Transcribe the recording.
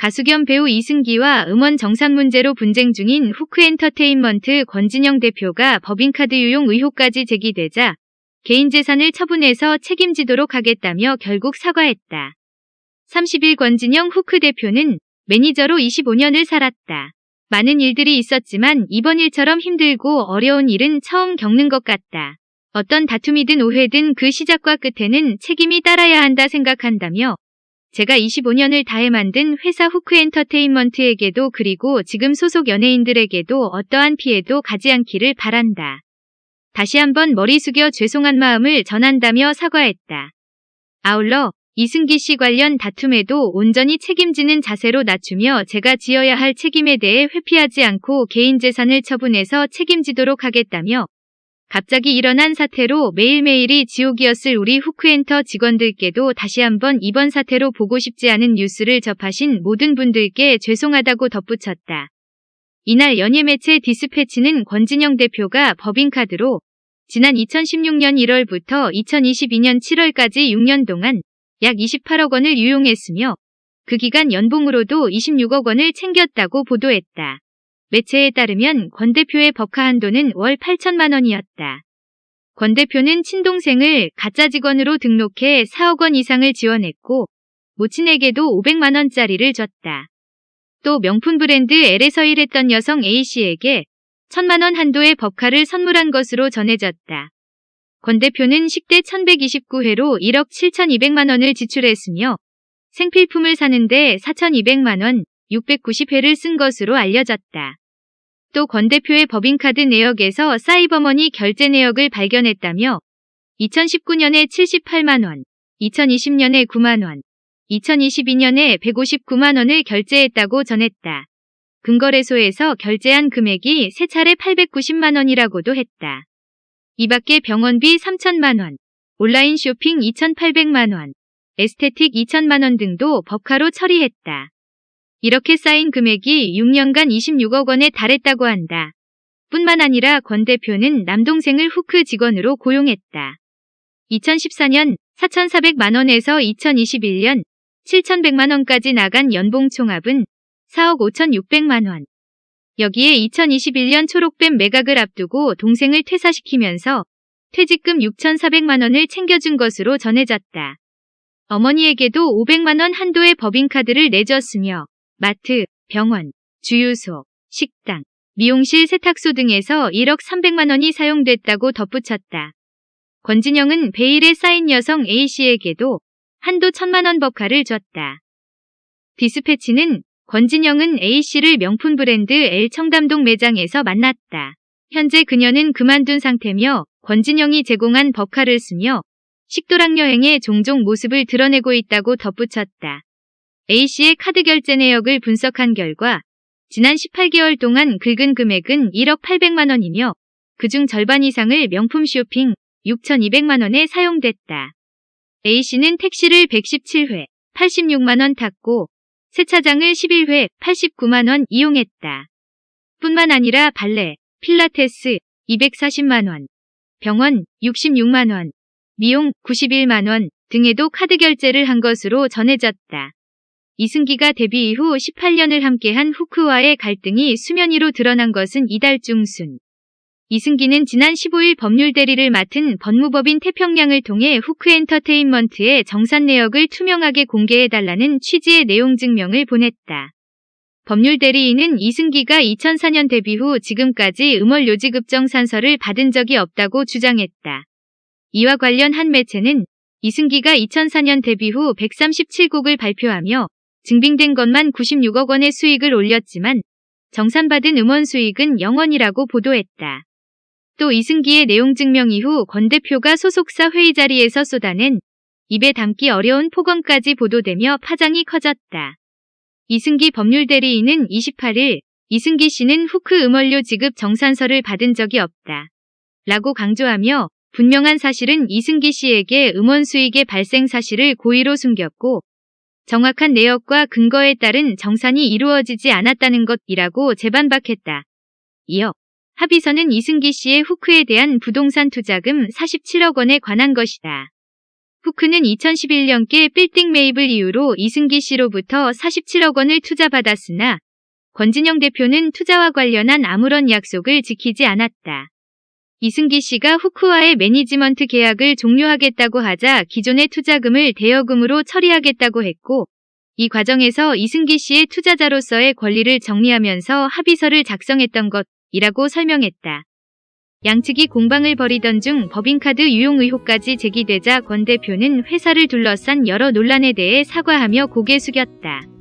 가수 겸 배우 이승기와 음원 정산 문제로 분쟁 중인 후크엔터테인먼트 권진영 대표가 법인카드 유용 의혹까지 제기되자 개인 재산을 처분해서 책임지도록 하겠다며 결국 사과했다. 30일 권진영 후크 대표는 매니저로 25년을 살았다. 많은 일들이 있었지만 이번 일처럼 힘들고 어려운 일은 처음 겪는 것 같다. 어떤 다툼이든 오해든 그 시작과 끝에는 책임이 따라야 한다 생각한다며 제가 25년을 다해 만든 회사 후크 엔터테인먼트에게도 그리고 지금 소속 연예인들에게도 어떠한 피해도 가지 않기를 바란다. 다시 한번 머리 숙여 죄송한 마음을 전한다며 사과했다. 아울러 이승기 씨 관련 다툼에도 온전히 책임지는 자세로 낮추며 제가 지어야 할 책임에 대해 회피하지 않고 개인 재산을 처분해서 책임지도록 하겠다며 갑자기 일어난 사태로 매일매일이 지옥이었을 우리 후크엔터 직원들께도 다시 한번 이번 사태로 보고 싶지 않은 뉴스를 접하신 모든 분들께 죄송하다고 덧붙였다. 이날 연예매체 디스패치는 권진영 대표가 법인카드로 지난 2016년 1월부터 2022년 7월까지 6년 동안 약 28억 원을 유용했으며 그 기간 연봉으로도 26억 원을 챙겼다고 보도했다. 매체에 따르면 권 대표의 법카 한도는 월 8천만 원이었다. 권 대표는 친동생을 가짜 직원으로 등록해 4억 원 이상을 지원했고 모친에게도 500만 원짜리를 줬다. 또 명품 브랜드 L에서 일했던 여성 A씨에게 1천만 원 한도의 법카를 선물한 것으로 전해졌다. 권 대표는 10대 1129회로 1억 7,200만 원을 지출했으며 생필품을 사는데 4,200만 원, 690회를 쓴 것으로 알려졌다. 또 권 대표의 법인카드 내역에서 사이버머니 결제 내역을 발견했다며 2019년에 78만 원, 2020년에 9만 원, 2022년에 159만 원을 결제했다고 전했다. 금거래소에서 결제한 금액이 세 차례 890만 원이라고도 했다. 이 밖에 병원비 3천만 원, 온라인 쇼핑 2,800만 원, 에스테틱 2천만 원 등도 법카로 처리했다. 이렇게 쌓인 금액이 6년간 26억 원에 달했다고 한다. 뿐만 아니라 권 대표는 남동생을 후크 직원으로 고용했다. 2014년 4,400만 원에서 2021년 7,100만 원까지 나간 연봉 총합은 4억 5,600만 원. 여기에 2021년 초록뱀 매각을 앞두고 동생을 퇴사시키면서 퇴직금 6,400만 원을 챙겨준 것으로 전해졌다. 어머니에게도 500만 원 한도의 법인카드를 내줬으며 마트, 병원, 주유소, 식당, 미용실 세탁소 등에서 1억 300만 원이 사용됐다고 덧붙였다. 권진영은 베일에 쌓인 여성 A씨에게도 한도 1000만 원 법카를 줬다. 디스패치는 권진영은 A씨를 명품 브랜드 L 청담동 매장에서 만났다. 현재 그녀는 그만둔 상태며 권진영이 제공한 법카를 쓰며 식도락 여행에 종종 모습을 드러내고 있다고 덧붙였다. A씨의 카드 결제 내역을 분석한 결과 지난 18개월 동안 긁은 금액은 1억 800만 원이며 그중 절반 이상을 명품 쇼핑 6,200만 원에 사용됐다. A씨는 택시를 117회 86만 원 탔고 세차장을 11회 89만 원 이용했다. 뿐만 아니라 발레, 필라테스 240만 원, 병원 66만 원, 미용 91만 원 등에도 카드 결제를 한 것으로 전해졌다. 이승기가 데뷔 이후 18년을 함께한 후크와의 갈등이 수면 위로 드러난 것은 이달 중순. 이승기는 지난 15일 법률 대리를 맡은 법무법인 태평양을 통해 후크 엔터테인먼트의 정산 내역을 투명하게 공개해달라는 취지의 내용 증명을 보냈다. 법률 대리인은 이승기가 2004년 데뷔 후 지금까지 음월 요지급정 산서를 받은 적이 없다고 주장했다. 이와 관련 한 매체는 이승기가 2004년 데뷔 후 137곡을 발표하며 증빙된 것만 96억 원의 수익을 올렸지만 정산받은 음원 수익은 0원이라고 보도했다. 또 이승기의 내용 증명 이후 권 대표가 소속사 회의 자리에서 쏟아낸 입에 담기 어려운 폭언까지 보도되며 파장이 커졌다. 이승기 법률 대리인은 28일 이승기 씨는 후크 음원료 지급 정산서를 받은 적이 없다. 라고 강조하며 분명한 사실은 이승기 씨에게 음원 수익의 발생 사실을 고의로 숨겼고 정확한 내역과 근거에 따른 정산이 이루어지지 않았다는 것이라고 재반박했다. 이어 합의서는 이승기 씨의 후크에 대한 부동산 투자금 47억 원에 관한 것이다. 후크는 2011년께 빌딩 매입을 이유로 이승기 씨로부터 47억 원을 투자받았으나 권진영 대표는 투자와 관련한 아무런 약속을 지키지 않았다. 이승기 씨가 후크와의 매니지먼트 계약을 종료하겠다고 하자 기존의 투자금을 대여금으로 처리하겠다고 했고 이 과정에서 이승기 씨의 투자자로서의 권리를 정리하면서 합의서를 작성했던 것이라고 설명했다. 양측이 공방을 벌이던 중 법인카드 유용 의혹까지 제기되자 권 대표는 회사를 둘러싼 여러 논란에 대해 사과하며 고개 숙였다.